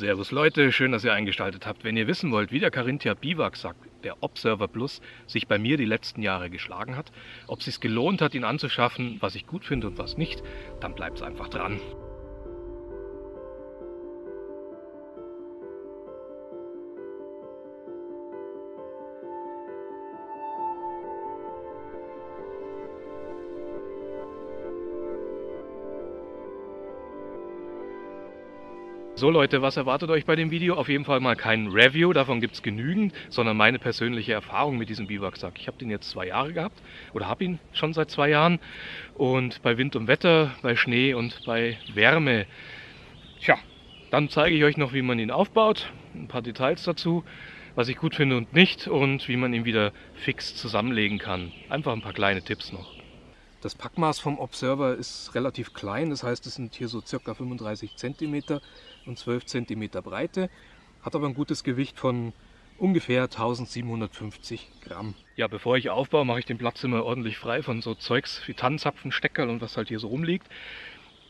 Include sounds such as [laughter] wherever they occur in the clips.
Servus Leute, schön, dass ihr eingeschaltet habt. Wenn ihr wissen wollt, wie der Carinthia Biwaksack, der Observer Plus, sich bei mir die letzten Jahre geschlagen hat, ob es sich gelohnt hat, ihn anzuschaffen, was ich gut finde und was nicht, dann bleibt einfach dran. So Leute, was erwartet euch bei dem Video? Auf jeden Fall mal kein Review, davon gibt es genügend, sondern meine persönliche Erfahrung mit diesem Biwaksack. Ich habe den jetzt zwei Jahre gehabt oder habe ihn schon seit zwei Jahren und bei Wind und Wetter, bei Schnee und bei Wärme. Tja, dann zeige ich euch noch, wie man ihn aufbaut, ein paar Details dazu, was ich gut finde und nicht und wie man ihn wieder fix zusammenlegen kann. Einfach ein paar kleine Tipps noch. Das Packmaß vom Observer ist relativ klein, das heißt es sind hier so circa 35 cm und 12 cm Breite, hat aber ein gutes Gewicht von ungefähr 1750 Gramm. Ja, bevor ich aufbaue, mache ich den Platz immer ordentlich frei von so Zeugs wie Tannenzapfen, Steckerl und was halt hier so rumliegt.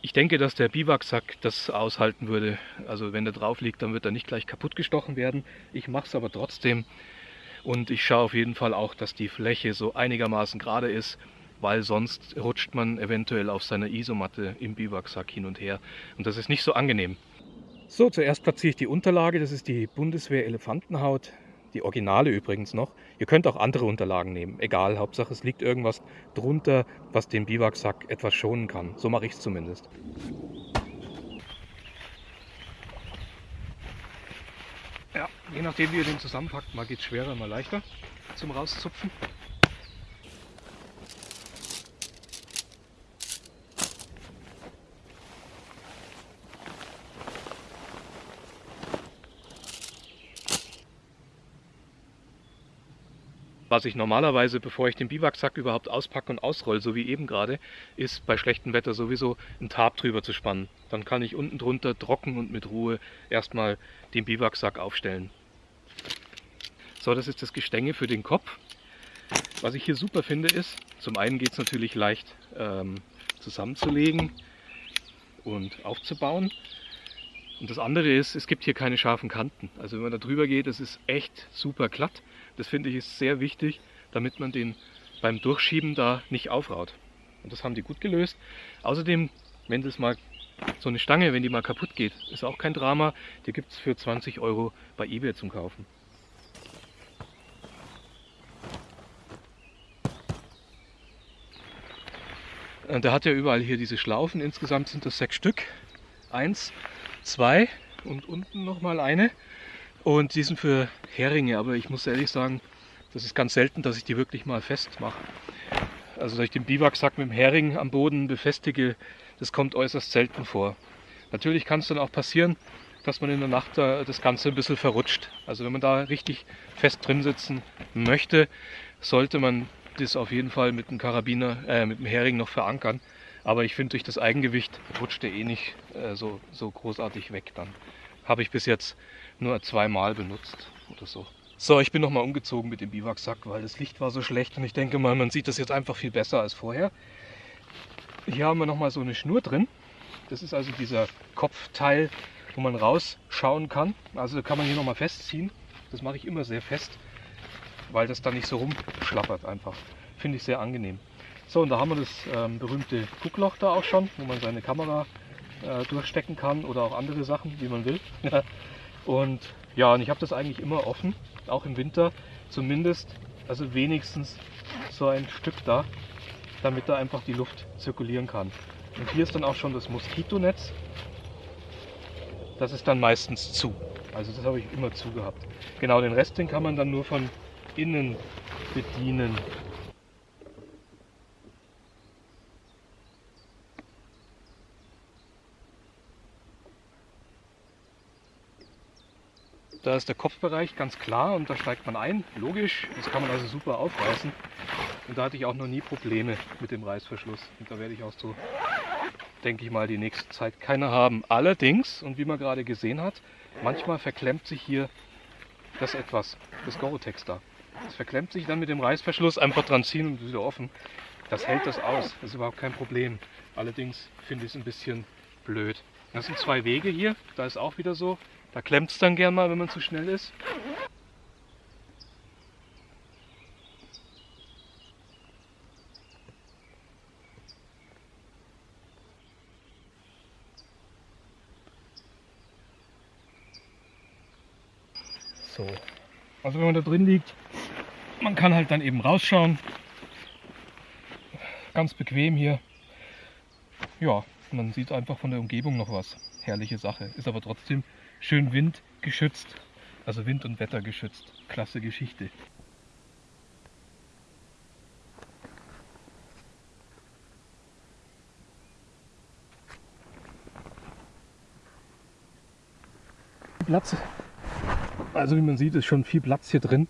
Ich denke, dass der Biwaksack das aushalten würde. Also wenn der drauf liegt, dann wird er nicht gleich kaputt gestochen werden. Ich mache es aber trotzdem und ich schaue auf jeden Fall auch, dass die Fläche so einigermaßen gerade ist weil sonst rutscht man eventuell auf seiner Isomatte im Biwaksack hin und her und das ist nicht so angenehm. So, zuerst platziere ich die Unterlage, das ist die Bundeswehr Elefantenhaut, die Originale übrigens noch. Ihr könnt auch andere Unterlagen nehmen, egal, Hauptsache es liegt irgendwas drunter, was den Biwaksack etwas schonen kann. So mache ich es zumindest. Ja, je nachdem wie ihr den zusammenpackt, mal geht es schwerer, mal leichter zum rauszupfen. Was ich normalerweise, bevor ich den Biwaksack überhaupt auspacke und ausrolle, so wie eben gerade, ist bei schlechtem Wetter sowieso ein Tarp drüber zu spannen. Dann kann ich unten drunter trocken und mit Ruhe erstmal den Biwaksack aufstellen. So, das ist das Gestänge für den Kopf. Was ich hier super finde ist, zum einen geht es natürlich leicht ähm, zusammenzulegen und aufzubauen. Und das andere ist, es gibt hier keine scharfen Kanten. Also wenn man da drüber geht, das ist echt super glatt. Das finde ich ist sehr wichtig, damit man den beim Durchschieben da nicht aufraut. Und das haben die gut gelöst. Außerdem, wenn das mal so eine Stange, wenn die mal kaputt geht, ist auch kein Drama. Die gibt es für 20 Euro bei eBay zum Kaufen. Und der hat ja überall hier diese Schlaufen. Insgesamt sind das sechs Stück. Eins, zwei und unten nochmal eine. Und die sind für Heringe, aber ich muss ehrlich sagen, das ist ganz selten, dass ich die wirklich mal festmache. Also dass ich den Biwaksack mit dem Hering am Boden befestige, das kommt äußerst selten vor. Natürlich kann es dann auch passieren, dass man in der Nacht das Ganze ein bisschen verrutscht. Also wenn man da richtig fest drin sitzen möchte, sollte man das auf jeden Fall mit dem Karabiner, äh, mit dem Hering noch verankern. Aber ich finde, durch das Eigengewicht rutscht er eh nicht äh, so, so großartig weg. Dann habe ich bis jetzt nur zweimal benutzt oder so. So, ich bin nochmal umgezogen mit dem Biwaksack, weil das Licht war so schlecht und ich denke mal, man sieht das jetzt einfach viel besser als vorher. Hier haben wir nochmal so eine Schnur drin. Das ist also dieser Kopfteil, wo man rausschauen kann. Also kann man hier nochmal festziehen. Das mache ich immer sehr fest, weil das dann nicht so rumschlappert einfach. Finde ich sehr angenehm. So, und da haben wir das ähm, berühmte Guckloch da auch schon, wo man seine Kamera äh, durchstecken kann oder auch andere Sachen, wie man will. [laughs] und ja, und ich habe das eigentlich immer offen, auch im Winter, zumindest, also wenigstens so ein Stück da, damit da einfach die Luft zirkulieren kann. Und hier ist dann auch schon das Moskitonetz. Das ist dann meistens zu. Also das habe ich immer zu gehabt. Genau, den Rest den kann man dann nur von innen bedienen. Da ist der Kopfbereich ganz klar und da steigt man ein, logisch. Das kann man also super aufreißen. Und da hatte ich auch noch nie Probleme mit dem Reißverschluss. Und da werde ich auch so, denke ich mal, die nächste Zeit keine haben. Allerdings, und wie man gerade gesehen hat, manchmal verklemmt sich hier das etwas, das Gorotex da. Das verklemmt sich dann mit dem Reißverschluss, einfach dran ziehen und wieder offen. Das hält das aus, das ist überhaupt kein Problem. Allerdings finde ich es ein bisschen blöd. Das sind zwei Wege hier, da ist auch wieder so, Da klemmt es dann gern mal, wenn man zu schnell ist. So. Also wenn man da drin liegt, man kann halt dann eben rausschauen. Ganz bequem hier. Ja, man sieht einfach von der Umgebung noch was. Herrliche Sache. Ist aber trotzdem schön windgeschützt. Also Wind- und Wetter geschützt. Klasse Geschichte. Platz also wie man sieht, ist schon viel Platz hier drin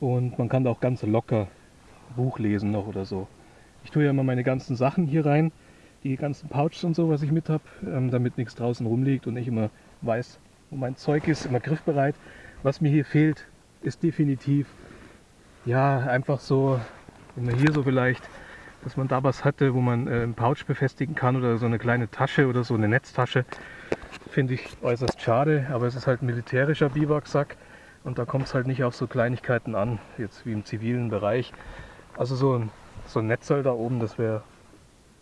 und man kann da auch ganz locker Buch lesen noch oder so. Ich tue ja immer meine ganzen Sachen hier rein, die ganzen Pouches und so, was ich mit habe, ähm, damit nichts draußen rumliegt und ich immer weiß, wo mein Zeug ist, immer griffbereit. Was mir hier fehlt, ist definitiv, ja, einfach so, wenn man hier so vielleicht, dass man da was hatte, wo man äh, einen Pouch befestigen kann oder so eine kleine Tasche oder so eine Netztasche finde ich äußerst schade, aber es ist halt ein militärischer Biwaksack und da kommt es halt nicht auf so Kleinigkeiten an, jetzt wie im zivilen Bereich. Also so ein, so ein Netzteil da oben, das wäre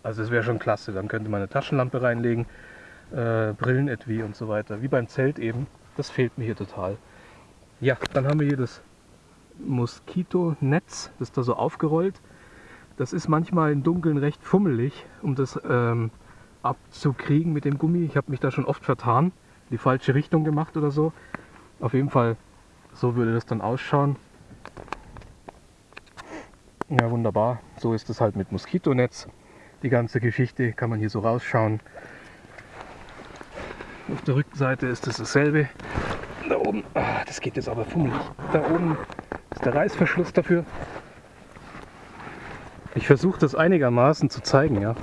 also das wäre schon klasse. Dann könnte man eine Taschenlampe reinlegen, äh, Brillenetui und so weiter. Wie beim Zelt eben. Das fehlt mir hier total. Ja, dann haben wir hier das Moskitonetz, das ist da so aufgerollt. Das ist manchmal im Dunkeln recht fummelig, um das ähm, abzukriegen mit dem Gummi. Ich habe mich da schon oft vertan, die falsche Richtung gemacht oder so. Auf jeden Fall, so würde das dann ausschauen. Ja, wunderbar. So ist es halt mit Moskitonetz. Die ganze Geschichte kann man hier so rausschauen. Auf der Rückseite ist es dasselbe. Da oben, ah, das geht jetzt aber fummelig. Da oben ist der Reißverschluss dafür. Ich versuche das einigermaßen zu zeigen, ja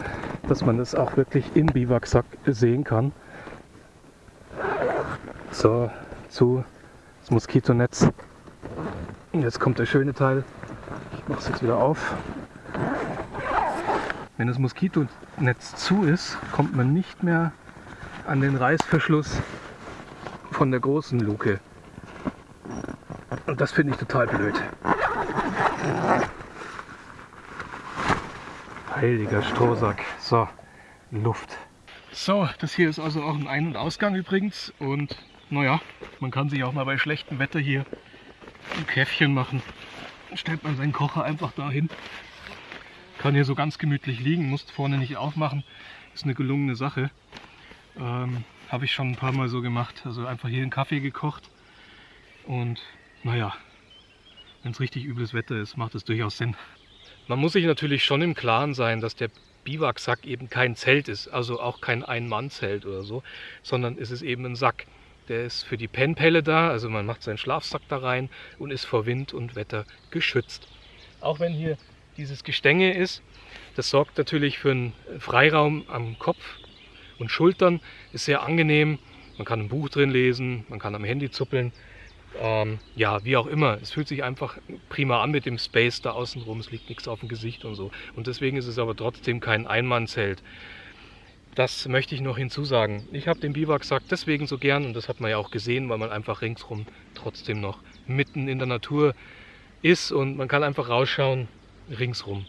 dass man es auch wirklich im Biwaksack sehen kann. So, zu das Moskitonetz. Und jetzt kommt der schöne Teil. Ich mache es jetzt wieder auf. Wenn das Moskitonetz zu ist, kommt man nicht mehr an den Reißverschluss von der großen Luke. Und das finde ich total blöd. Heiliger Strohsack. So, Luft. So, das hier ist also auch ein Ein- und Ausgang übrigens. Und naja, man kann sich auch mal bei schlechtem Wetter hier ein Käffchen machen. Stellt man seinen Kocher einfach dahin. Kann hier so ganz gemütlich liegen, muss vorne nicht aufmachen. Ist eine gelungene Sache. Ähm, Habe ich schon ein paar Mal so gemacht. Also einfach hier einen Kaffee gekocht. Und naja, wenn es richtig übles Wetter ist, macht es durchaus Sinn. Man muss sich natürlich schon im Klaren sein, dass der Biwaksack eben kein Zelt ist, also auch kein Ein-Mann-Zelt oder so, sondern es ist eben ein Sack. Der ist für die Pennpelle da, also man macht seinen Schlafsack da rein und ist vor Wind und Wetter geschützt. Auch wenn hier dieses Gestänge ist, das sorgt natürlich für einen Freiraum am Kopf und Schultern, ist sehr angenehm. Man kann ein Buch drin lesen, man kann am Handy zuppeln ähm, ja, wie auch immer. Es fühlt sich einfach prima an mit dem Space da außen rum. Es liegt nichts auf dem Gesicht und so. Und deswegen ist es aber trotzdem kein Einmannzelt. Das möchte ich noch hinzusagen. Ich habe den Biwaksack deswegen so gern und das hat man ja auch gesehen, weil man einfach ringsrum trotzdem noch mitten in der Natur ist und man kann einfach rausschauen ringsrum.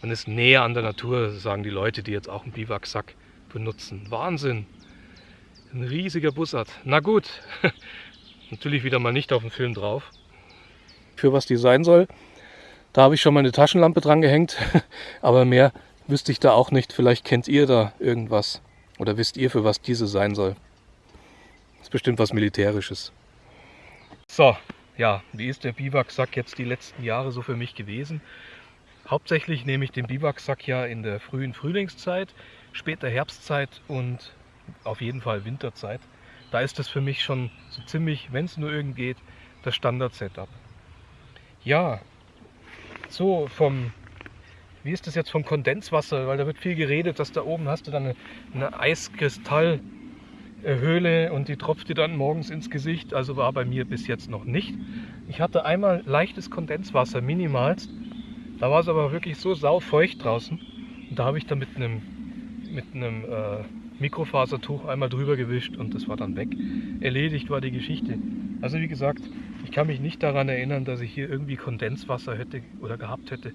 Man ist näher an der Natur, sagen die Leute, die jetzt auch einen Biwaksack benutzen. Wahnsinn! Ein riesiger Bussard. Na gut, [laughs] Natürlich wieder mal nicht auf dem Film drauf. Für was die sein soll. Da habe ich schon mal eine Taschenlampe dran gehängt, [laughs] aber mehr wüsste ich da auch nicht. Vielleicht kennt ihr da irgendwas oder wisst ihr, für was diese sein soll. Das ist bestimmt was Militärisches. So, ja, wie ist der Biwaksack jetzt die letzten Jahre so für mich gewesen? Hauptsächlich nehme ich den Biwaksack ja in der frühen Frühlingszeit, später Herbstzeit und auf jeden Fall Winterzeit da ist das für mich schon so ziemlich, wenn es nur irgend geht, das Standard-Setup. Ja, so vom, wie ist das jetzt vom Kondenswasser, weil da wird viel geredet, dass da oben hast du dann eine, eine Eiskristallhöhle und die tropft dir dann morgens ins Gesicht. Also war bei mir bis jetzt noch nicht. Ich hatte einmal leichtes Kondenswasser, minimalst. Da war es aber wirklich so saufeucht draußen. Und da habe ich dann mit einem, mit einem äh, Mikrofasertuch einmal drüber gewischt und das war dann weg. Erledigt war die Geschichte. Also wie gesagt, ich kann mich nicht daran erinnern, dass ich hier irgendwie Kondenswasser hätte oder gehabt hätte,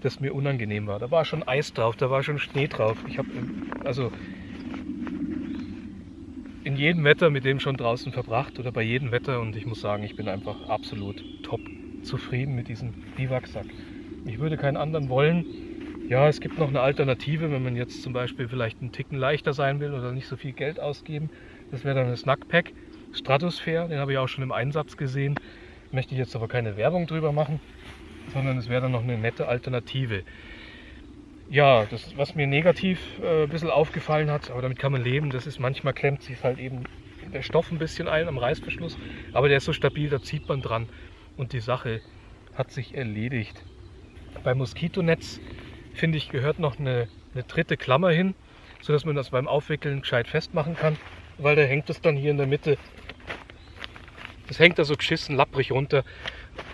das mir unangenehm war. Da war schon Eis drauf, da war schon Schnee drauf. Ich habe also in jedem Wetter mit dem schon draußen verbracht oder bei jedem Wetter und ich muss sagen, ich bin einfach absolut top zufrieden mit diesem Biwaksack. Ich würde keinen anderen wollen. Ja, es gibt noch eine Alternative, wenn man jetzt zum Beispiel vielleicht einen Ticken leichter sein will oder nicht so viel Geld ausgeben. Das wäre dann ein Snackpack Stratosphere, den habe ich auch schon im Einsatz gesehen. Möchte ich jetzt aber keine Werbung drüber machen, sondern es wäre dann noch eine nette Alternative. Ja, das, was mir negativ äh, ein bisschen aufgefallen hat, aber damit kann man leben, das ist manchmal klemmt sich halt eben der Stoff ein bisschen ein am Reißverschluss, aber der ist so stabil, da zieht man dran und die Sache hat sich erledigt. Beim Moskitonetz, finde ich, gehört noch eine, eine dritte Klammer hin, sodass man das beim Aufwickeln gescheit festmachen kann, weil da hängt es dann hier in der Mitte. Das hängt da so geschissen, lapprig runter.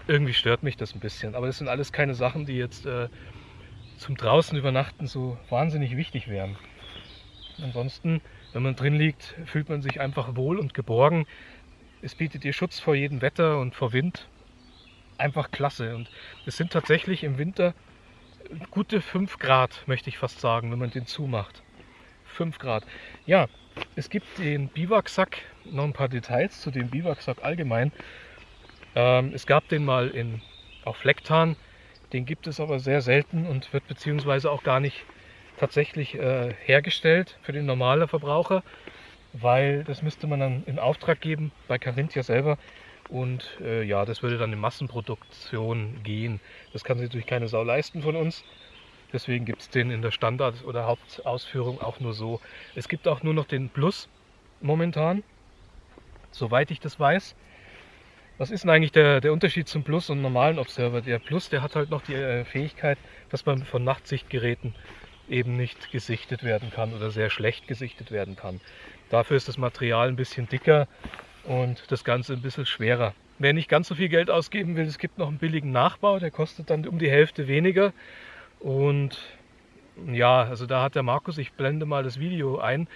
Irgendwie stört mich das ein bisschen. Aber das sind alles keine Sachen, die jetzt äh, zum draußen übernachten so wahnsinnig wichtig wären. Ansonsten, wenn man drin liegt, fühlt man sich einfach wohl und geborgen. Es bietet dir Schutz vor jedem Wetter und vor Wind einfach klasse. Und es sind tatsächlich im Winter gute 5 Grad, möchte ich fast sagen, wenn man den zumacht. 5 Grad. Ja, es gibt den Biwaksack, noch ein paar Details zu dem Biwaksack allgemein. Ähm, es gab den mal in, auf Flecktarn, den gibt es aber sehr selten und wird beziehungsweise auch gar nicht tatsächlich äh, hergestellt für den normalen Verbraucher, weil das müsste man dann in Auftrag geben bei Carinthia selber. Und äh, ja, das würde dann in Massenproduktion gehen. Das kann sich natürlich keine Sau leisten von uns. Deswegen gibt es den in der Standard- oder Hauptausführung auch nur so. Es gibt auch nur noch den Plus momentan, soweit ich das weiß. Was ist denn eigentlich der, der Unterschied zum Plus und normalen Observer? Der Plus, der hat halt noch die äh, Fähigkeit, dass man von Nachtsichtgeräten eben nicht gesichtet werden kann oder sehr schlecht gesichtet werden kann. Dafür ist das Material ein bisschen dicker und das Ganze ein bisschen schwerer. Wer nicht ganz so viel Geld ausgeben will, es gibt noch einen billigen Nachbau, der kostet dann um die Hälfte weniger. Und ja, also da hat der Markus, ich blende mal das Video ein,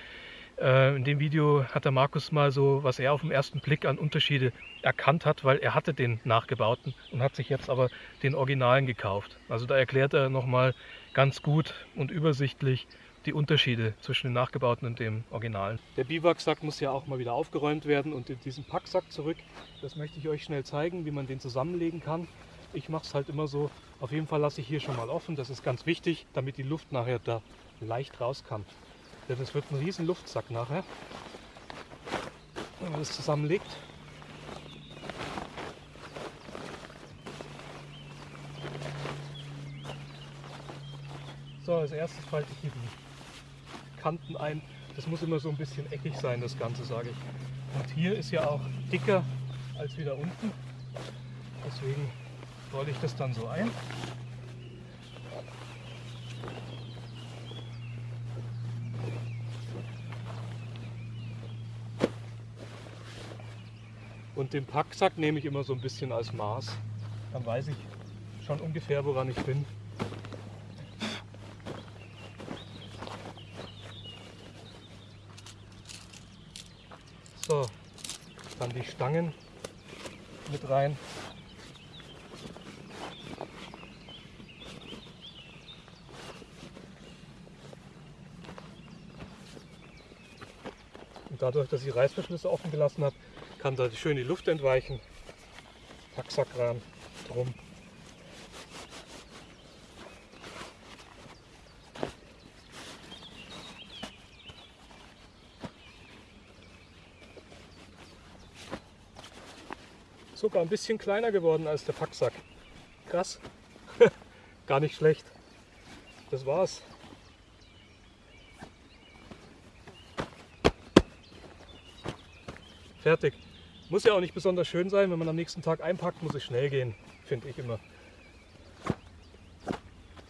äh, in dem Video hat der Markus mal so, was er auf den ersten Blick an Unterschiede erkannt hat, weil er hatte den nachgebauten und hat sich jetzt aber den Originalen gekauft. Also da erklärt er nochmal ganz gut und übersichtlich, die Unterschiede zwischen dem nachgebauten und dem originalen. Der Biwaksack muss ja auch mal wieder aufgeräumt werden und in diesen Packsack zurück. Das möchte ich euch schnell zeigen, wie man den zusammenlegen kann. Ich mache es halt immer so. Auf jeden Fall lasse ich hier schon mal offen. Das ist ganz wichtig, damit die Luft nachher da leicht raus kann. Denn es wird ein riesen Luftsack nachher, wenn man das zusammenlegt. So, als erstes falte ich hier die Kanten ein. Das muss immer so ein bisschen eckig sein, das Ganze, sage ich. Und hier ist ja auch dicker als wieder unten. Deswegen rolle ich das dann so ein. Und den Packsack nehme ich immer so ein bisschen als Maß. Dann weiß ich schon ungefähr, woran ich bin. So, dann die Stangen mit rein. Und dadurch, dass ich Reißverschlüsse offen gelassen habe, kann da schön die Luft entweichen. Packsackrahmen drum. Sogar ein bisschen kleiner geworden als der Packsack. Krass. [laughs] Gar nicht schlecht. Das war's. Fertig. Muss ja auch nicht besonders schön sein, wenn man am nächsten Tag einpackt, muss es schnell gehen, finde ich immer.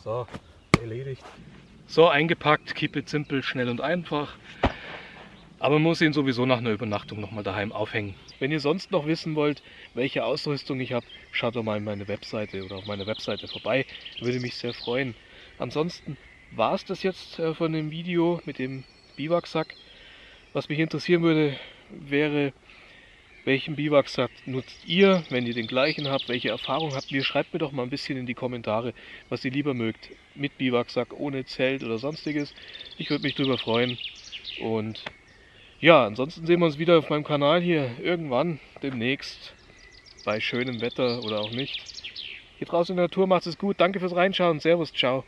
So, erledigt. So, eingepackt, keep it simple, schnell und einfach. Aber man muss ihn sowieso nach einer Übernachtung nochmal daheim aufhängen. Wenn ihr sonst noch wissen wollt, welche Ausrüstung ich habe, schaut doch mal in meine Webseite oder auf meine Webseite vorbei. Würde mich sehr freuen. Ansonsten war es das jetzt äh, von dem Video mit dem Biwaksack. Was mich interessieren würde, wäre, welchen Biwaksack nutzt ihr, wenn ihr den gleichen habt, welche Erfahrung habt ihr? Schreibt mir doch mal ein bisschen in die Kommentare, was ihr lieber mögt. Mit Biwaksack, ohne Zelt oder sonstiges. Ich würde mich darüber freuen. Und ja, ansonsten sehen wir uns wieder auf meinem Kanal hier irgendwann demnächst bei schönem Wetter oder auch nicht. Hier draußen in der Natur macht es gut. Danke fürs Reinschauen. Servus, ciao.